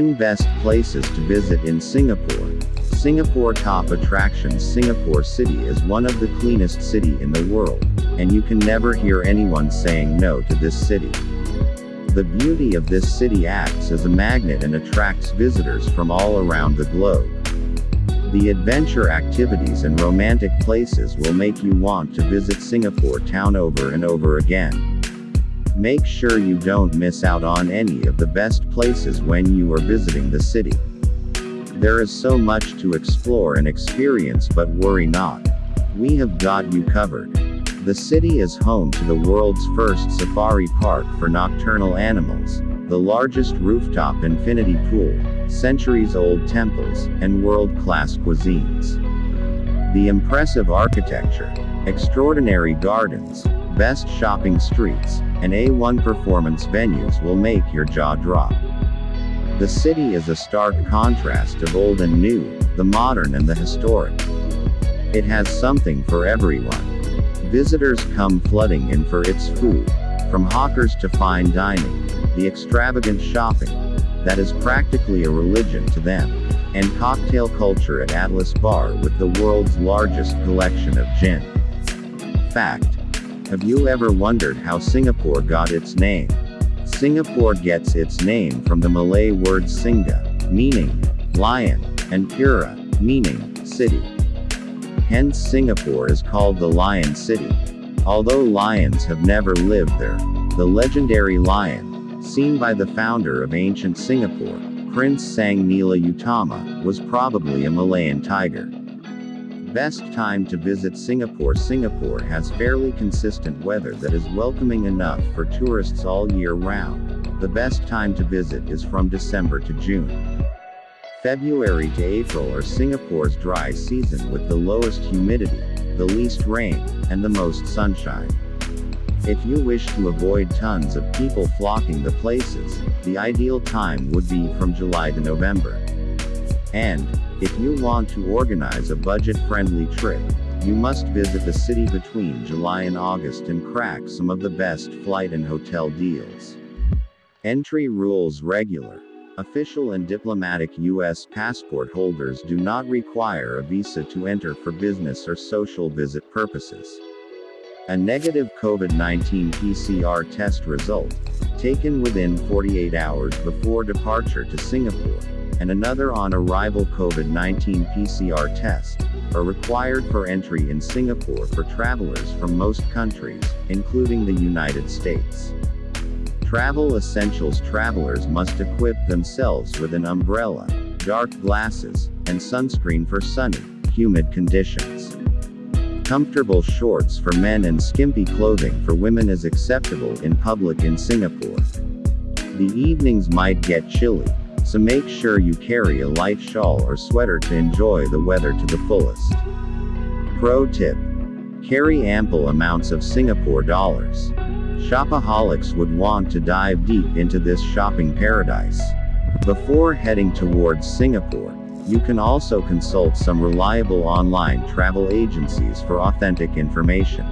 10 Best Places to Visit in Singapore. Singapore Top Attractions Singapore City is one of the cleanest city in the world, and you can never hear anyone saying no to this city. The beauty of this city acts as a magnet and attracts visitors from all around the globe. The adventure activities and romantic places will make you want to visit Singapore town over and over again. Make sure you don't miss out on any of the best places when you are visiting the city. There is so much to explore and experience but worry not. We have got you covered. The city is home to the world's first safari park for nocturnal animals, the largest rooftop infinity pool, centuries-old temples, and world-class cuisines. The impressive architecture, extraordinary gardens, best shopping streets, and A1 performance venues will make your jaw drop. The city is a stark contrast of old and new, the modern and the historic. It has something for everyone. Visitors come flooding in for its food, from hawkers to fine dining, the extravagant shopping, that is practically a religion to them, and cocktail culture at Atlas Bar with the world's largest collection of gin. Fact. Have you ever wondered how Singapore got its name? Singapore gets its name from the Malay word Singa, meaning lion, and Pura, meaning city. Hence Singapore is called the Lion City. Although lions have never lived there, the legendary lion, seen by the founder of ancient Singapore, Prince Sang Nila Utama, was probably a Malayan tiger. Best time to visit Singapore Singapore has fairly consistent weather that is welcoming enough for tourists all year round. The best time to visit is from December to June. February to April are Singapore's dry season with the lowest humidity, the least rain, and the most sunshine. If you wish to avoid tons of people flocking the places, the ideal time would be from July to November. And, if you want to organize a budget-friendly trip, you must visit the city between July and August and crack some of the best flight and hotel deals. Entry rules regular. Official and diplomatic U.S. passport holders do not require a visa to enter for business or social visit purposes. A negative COVID-19 PCR test result, taken within 48 hours before departure to Singapore, and another on arrival COVID-19 PCR test, are required for entry in Singapore for travelers from most countries, including the United States. Travel essentials travelers must equip themselves with an umbrella, dark glasses, and sunscreen for sunny, humid conditions. Comfortable shorts for men and skimpy clothing for women is acceptable in public in Singapore. The evenings might get chilly, so make sure you carry a light shawl or sweater to enjoy the weather to the fullest. Pro tip. Carry ample amounts of Singapore dollars. Shopaholics would want to dive deep into this shopping paradise. Before heading towards Singapore, you can also consult some reliable online travel agencies for authentic information.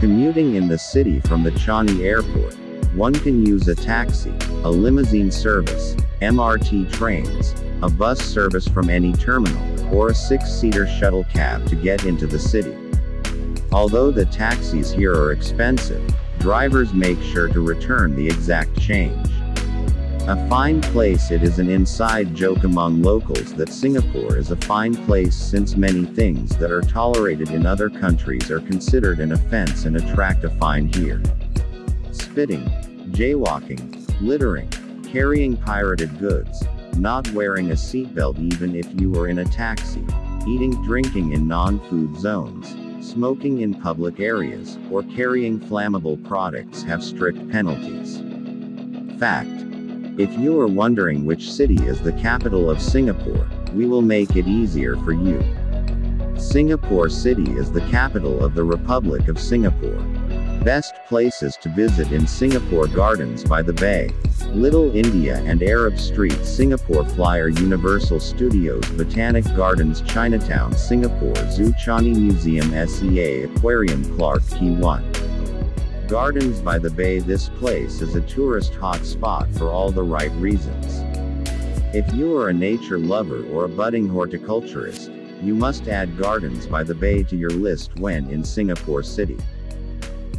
Commuting in the city from the Changi airport, one can use a taxi, a limousine service, MRT trains, a bus service from any terminal, or a six-seater shuttle cab to get into the city. Although the taxis here are expensive, drivers make sure to return the exact change. A fine place It is an inside joke among locals that Singapore is a fine place since many things that are tolerated in other countries are considered an offense and attract a fine here spitting, jaywalking, littering, carrying pirated goods, not wearing a seatbelt even if you are in a taxi, eating drinking in non-food zones, smoking in public areas, or carrying flammable products have strict penalties. Fact. If you are wondering which city is the capital of Singapore, we will make it easier for you. Singapore City is the capital of the Republic of Singapore. Best places to visit in Singapore Gardens by the Bay. Little India and Arab Street Singapore Flyer Universal Studios Botanic Gardens Chinatown Singapore Zoo Changi Museum SEA Aquarium Clarke Quay 1. Gardens by the Bay This place is a tourist hot spot for all the right reasons. If you are a nature lover or a budding horticulturist, you must add Gardens by the Bay to your list when in Singapore City.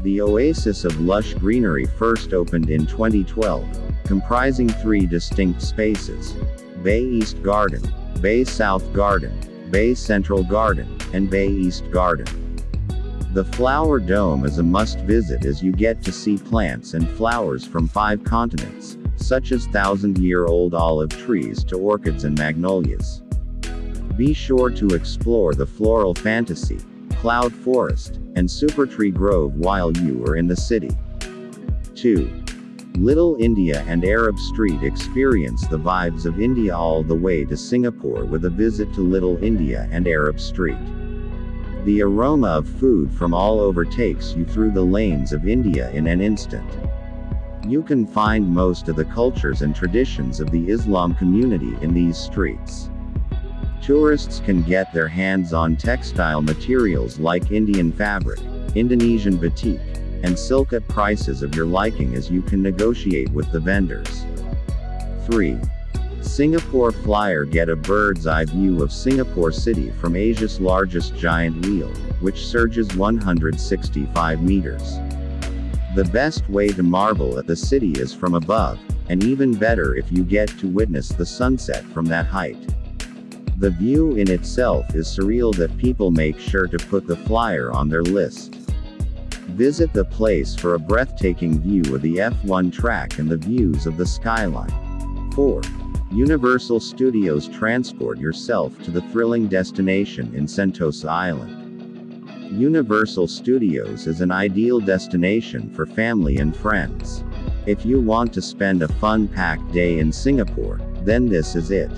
The oasis of lush greenery first opened in 2012, comprising three distinct spaces. Bay East Garden, Bay South Garden, Bay Central Garden, and Bay East Garden. The Flower Dome is a must visit as you get to see plants and flowers from five continents, such as thousand year old olive trees to orchids and magnolias. Be sure to explore the floral fantasy, cloud forest, and supertree grove while you are in the city. 2. Little India and Arab Street experience the vibes of India all the way to Singapore with a visit to Little India and Arab Street. The aroma of food from all over takes you through the lanes of India in an instant. You can find most of the cultures and traditions of the Islam community in these streets. Tourists can get their hands on textile materials like Indian fabric, Indonesian batik, and silk at prices of your liking as you can negotiate with the vendors. 3. Singapore Flyer Get a bird's eye view of Singapore City from Asia's largest giant wheel, which surges 165 meters. The best way to marvel at the city is from above, and even better if you get to witness the sunset from that height. The view in itself is surreal that people make sure to put the flyer on their list. Visit the place for a breathtaking view of the F1 track and the views of the skyline. 4. Universal Studios transport yourself to the thrilling destination in Sentosa Island. Universal Studios is an ideal destination for family and friends. If you want to spend a fun-packed day in Singapore, then this is it.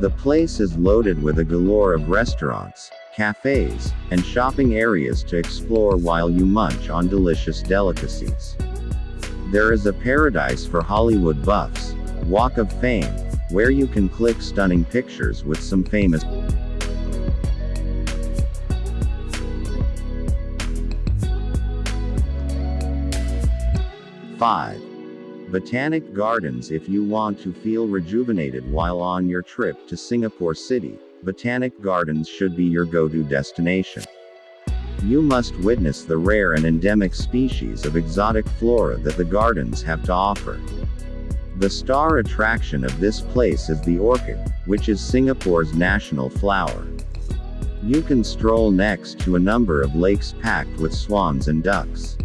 The place is loaded with a galore of restaurants, cafes, and shopping areas to explore while you munch on delicious delicacies. There is a paradise for Hollywood buffs, Walk of Fame, where you can click stunning pictures with some famous 5. Botanic Gardens If you want to feel rejuvenated while on your trip to Singapore City, Botanic Gardens should be your go-to destination. You must witness the rare and endemic species of exotic flora that the gardens have to offer. The star attraction of this place is the orchid, which is Singapore's national flower. You can stroll next to a number of lakes packed with swans and ducks.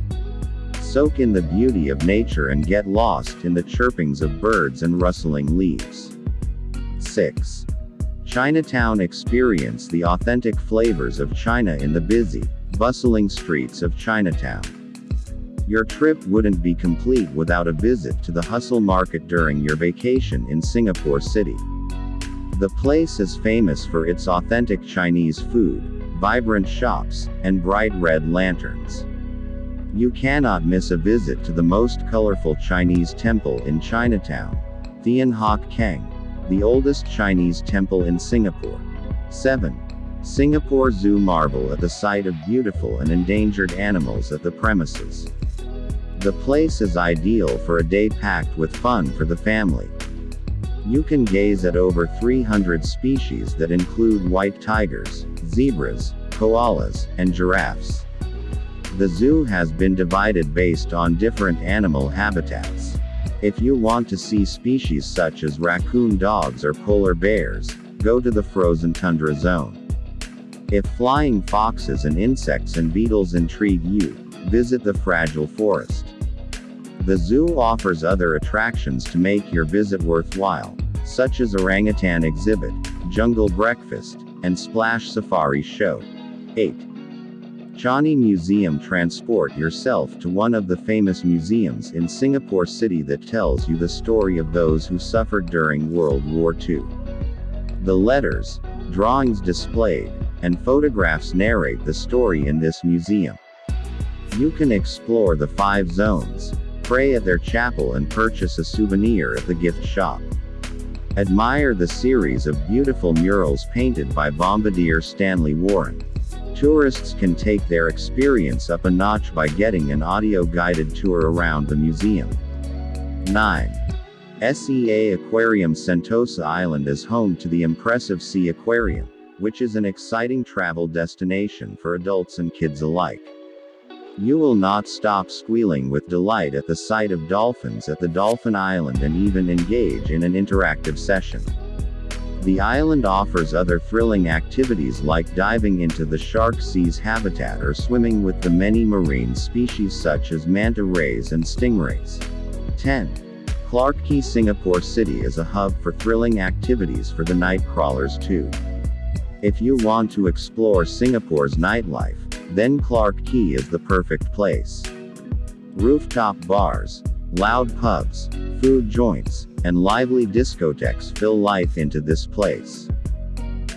Soak in the beauty of nature and get lost in the chirpings of birds and rustling leaves. 6. Chinatown Experience the authentic flavors of China in the busy, bustling streets of Chinatown. Your trip wouldn't be complete without a visit to the Hustle Market during your vacation in Singapore City. The place is famous for its authentic Chinese food, vibrant shops, and bright red lanterns. You cannot miss a visit to the most colorful Chinese temple in Chinatown, Thian Hock Keng, the oldest Chinese temple in Singapore. 7. Singapore Zoo marvel at the sight of beautiful and endangered animals at the premises. The place is ideal for a day packed with fun for the family. You can gaze at over 300 species that include white tigers, zebras, koalas, and giraffes. The zoo has been divided based on different animal habitats. If you want to see species such as raccoon dogs or polar bears, go to the frozen tundra zone. If flying foxes and insects and beetles intrigue you, visit the fragile forest. The zoo offers other attractions to make your visit worthwhile, such as orangutan exhibit, jungle breakfast, and splash safari show. 8. Changi Museum Transport yourself to one of the famous museums in Singapore City that tells you the story of those who suffered during World War II. The letters, drawings displayed, and photographs narrate the story in this museum. You can explore the five zones, pray at their chapel and purchase a souvenir at the gift shop. Admire the series of beautiful murals painted by bombardier Stanley Warren. Tourists can take their experience up a notch by getting an audio guided tour around the museum. 9. SEA Aquarium Sentosa Island is home to the impressive Sea Aquarium, which is an exciting travel destination for adults and kids alike. You will not stop squealing with delight at the sight of dolphins at the Dolphin Island and even engage in an interactive session. The island offers other thrilling activities like diving into the shark sea's habitat or swimming with the many marine species such as manta rays and stingrays. 10. Clarke Quay Singapore City is a hub for thrilling activities for the night crawlers too. If you want to explore Singapore's nightlife, then Clarke Quay is the perfect place. Rooftop bars, loud pubs, food joints, and lively discotheques fill life into this place.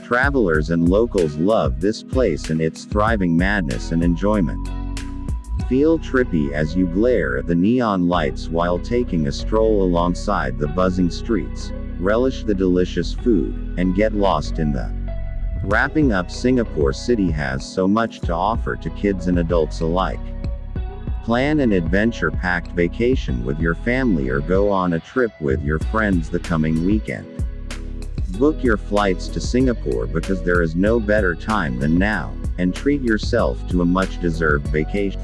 Travelers and locals love this place and its thriving madness and enjoyment. Feel trippy as you glare at the neon lights while taking a stroll alongside the buzzing streets, relish the delicious food, and get lost in the Wrapping up Singapore City has so much to offer to kids and adults alike. Plan an adventure-packed vacation with your family or go on a trip with your friends the coming weekend. Book your flights to Singapore because there is no better time than now, and treat yourself to a much-deserved vacation.